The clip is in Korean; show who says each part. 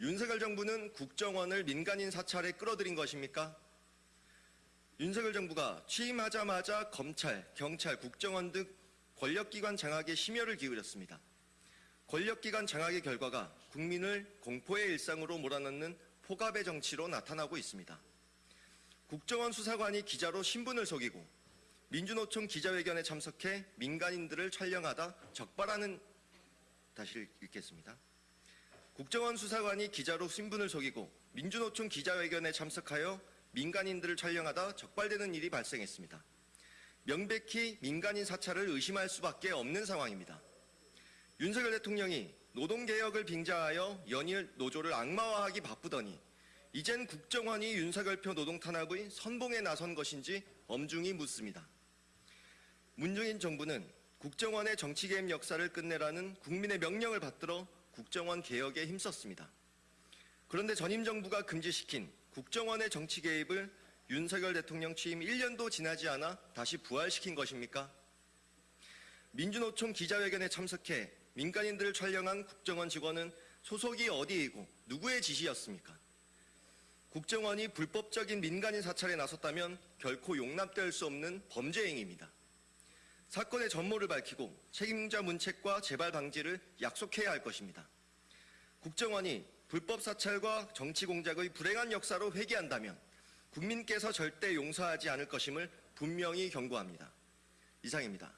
Speaker 1: 윤석열 정부는 국정원을 민간인 사찰에 끌어들인 것입니까? 윤석열 정부가 취임하자마자 검찰, 경찰, 국정원 등 권력기관 장악에 심혈을 기울였습니다. 권력기관 장악의 결과가 국민을 공포의 일상으로 몰아넣는 포갑의 정치로 나타나고 있습니다. 국정원 수사관이 기자로 신분을 속이고 민주노총 기자회견에 참석해 민간인들을 촬영하다 적발하는 다시 읽겠습니다. 국정원 수사관이 기자로 신분을 속이고 민주노총 기자회견에 참석하여 민간인들을 촬영하다 적발되는 일이 발생했습니다. 명백히 민간인 사찰을 의심할 수밖에 없는 상황입니다. 윤석열 대통령이 노동개혁을 빙자하여 연일 노조를 악마화하기 바쁘더니 이젠 국정원이 윤석열표 노동 탄압의 선봉에 나선 것인지 엄중히 묻습니다. 문재인 정부는 국정원의 정치개입 역사를 끝내라는 국민의 명령을 받들어 국정원 개혁에 힘썼습니다. 그런데 전임 정부가 금지시킨 국정원의 정치 개입을 윤석열 대통령 취임 1년도 지나지 않아 다시 부활시킨 것입니까? 민주노총 기자회견에 참석해 민간인들을 촬영한 국정원 직원은 소속이 어디이고 누구의 지시였습니까? 국정원이 불법적인 민간인 사찰에 나섰다면 결코 용납될 수 없는 범죄 행위입니다. 사건의 전모를 밝히고 책임자 문책과 재발 방지를 약속해야 할 것입니다. 국정원이 불법 사찰과 정치 공작의 불행한 역사로 회귀한다면 국민께서 절대 용서하지 않을 것임을 분명히 경고합니다. 이상입니다.